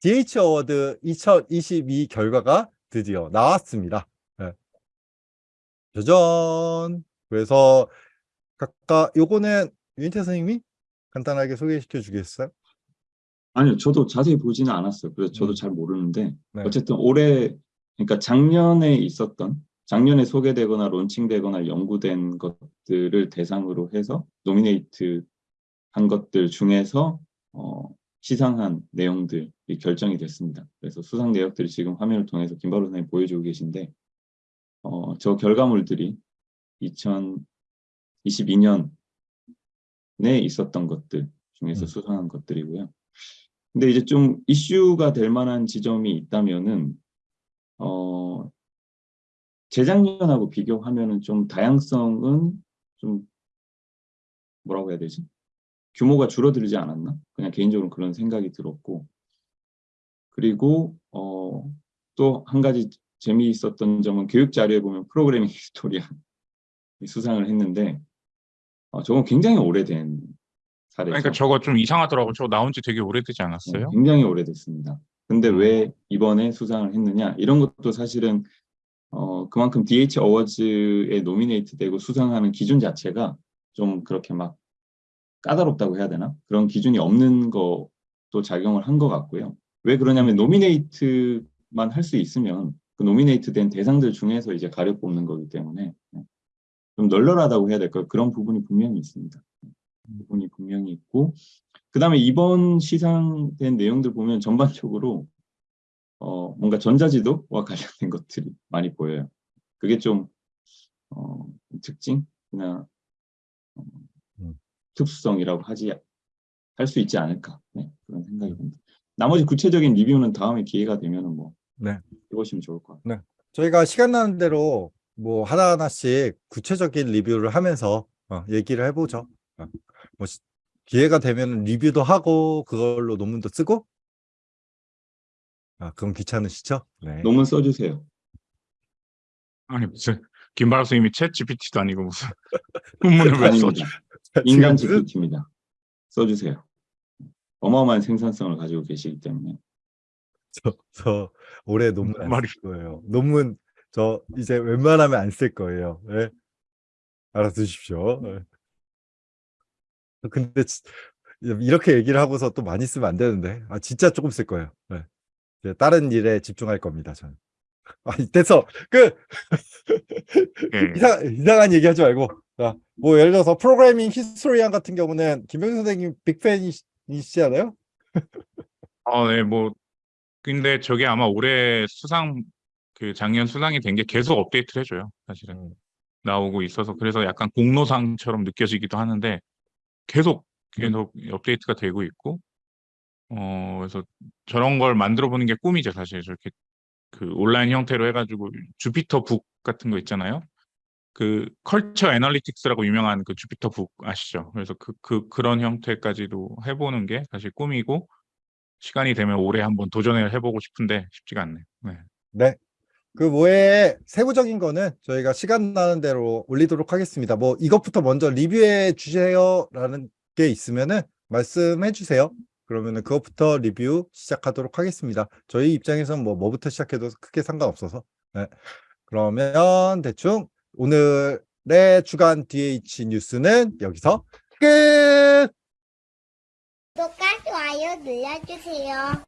DH Award 2022 결과가 드디어 나왔습니다. 네. 짜잔. 그래서 각각 요거는 유인태 선생님이 간단하게 소개시켜 주겠어요? 아니요, 저도 자세히 보지는 않았어요. 그래서 저도 음. 잘 모르는데 네. 어쨌든 올해 그러니까 작년에 있었던 작년에 소개되거나 론칭되거나 연구된 것들을 대상으로 해서 nominate 한 것들 중에서 어, 시상한 내용들이 결정이 됐습니다. 그래서 수상 내역들이 지금 화면을 통해서 김바로 선생님 보여주고 계신데 어, 저 결과물들이 2022년에 있었던 것들 중에서 음. 수상한 것들이고요. 근데 이제 좀 이슈가 될 만한 지점이 있다면은 어 재작년하고 비교하면은 좀 다양성은 좀 뭐라고 해야 되지? 규모가 줄어들지 않았나? 그냥 개인적으로 그런 생각이 들었고 그리고 어 또 한 가지 재미있었던 점은 교육 자료에 보면 Programming Historian이 수상을 했는데 어, 저건 굉장히 오래된 사례죠. 그러니까 저거 좀 이상하더라고. 저거 나온 지 되게 오래되지 네, 않았어요? 굉장히 오래됐습니다. 근데 음. 왜 이번에 수상을 했느냐 이런 것도 사실은 어 그만큼 DH Awards에 nominate 되고 수상하는 기준 자체가 좀 그렇게 막 까다롭다고 해야 되나 그런 기준이 없는 것도 작용을 한 것 같고요. 왜 그러냐면 nominate만 할 수 있으면 그 nominate 된 대상들 중에서 이제 가려 뽑는 거기 때문에 좀 널널하다고 해야 될까요? 그런 부분이 분명히 있습니다. 부분이 분명히 있고 그 다음에 이번 시상된 내용들 보면 전반적으로 어, 뭔가 전자지도와 관련된 것들이 많이 보여요. 그게 좀 어, 특징이나 어, 음. 특수성이라고 하지 할 수 있지 않을까 네, 그런 생각이 듭니다. 나머지 구체적인 리뷰는 다음에 기회가 되면은 뭐 네. 해보시면 좋을 것 같아요. 저희가 시간 나는 대로 뭐 하나하나씩 구체적인 리뷰를 하면서 어, 얘기를 해보죠. 어, 뭐 시- 기회가 되면 리뷰도 하고 그걸로 논문도 쓰고 아 그럼 귀찮으시죠? 네. 논문 써주세요. 아니 무슨 김바라 선생님이 챗 GPT도 아니고 무슨 논문을 왜 써? 아닙니다. 인간 GPT입니다. 써주세요. 어마어마한 생산성을 가지고 계시기 때문에 저, 저 올해 논문 안 쓸 거예요. 논문 저 이제 웬만하면 안 쓸 거예요. 네. 알아두십시오. 네. 근데 지- 이렇게 얘기를 하고서 또 많이 쓰면 안 되는데 아 진짜 조금 쓸 거예요. 네. 이제 다른 일에 집중할 겁니다. 저는. 아 이때서 그 예. 이상 이상한 얘기하지 말고 자, 뭐 예를 들어서 Programming Historian 같은 경우는 김병 선생님 big fan이시잖아요. 어, 네, 뭐 근데 저게 아마 올해 수상 그 작년 수상이 된 게 계속 업데이트를 해줘요. 사실은 음. 나오고 있어서 그래서 약간 공로상처럼 느껴지기도 하는데 계속 계속 업데이트가 되고 있고 어 그래서 저런 걸 만들어 보는 게 꿈이죠 사실 저렇게 그 온라인 형태로 해가지고 Jupyter Book 같은 거 있잖아요. 그 Culture Analytics라고 유명한 그 Jupyter Book 아시죠? 그래서 그, 그 그런 형태까지도 해보는 게 사실 꿈이고 시간이 되면 올해 한번 도전을 해보고 싶은데 쉽지가 않네요. 네. 네. 그 외에 세부적인 거는 저희가 시간 나는 대로 올리도록 하겠습니다. 뭐 이것부터 먼저 리뷰해 주세요라는 게 있으면은 말씀해 주세요. 그러면은 그것부터 리뷰 시작하도록 하겠습니다. 저희 입장에서는 뭐 뭐부터 시작해도 크게 상관없어서. 네. 그러면 대충 오늘의 주간 DH 뉴스는 여기서 끝! 구독과 좋아요 눌러주세요.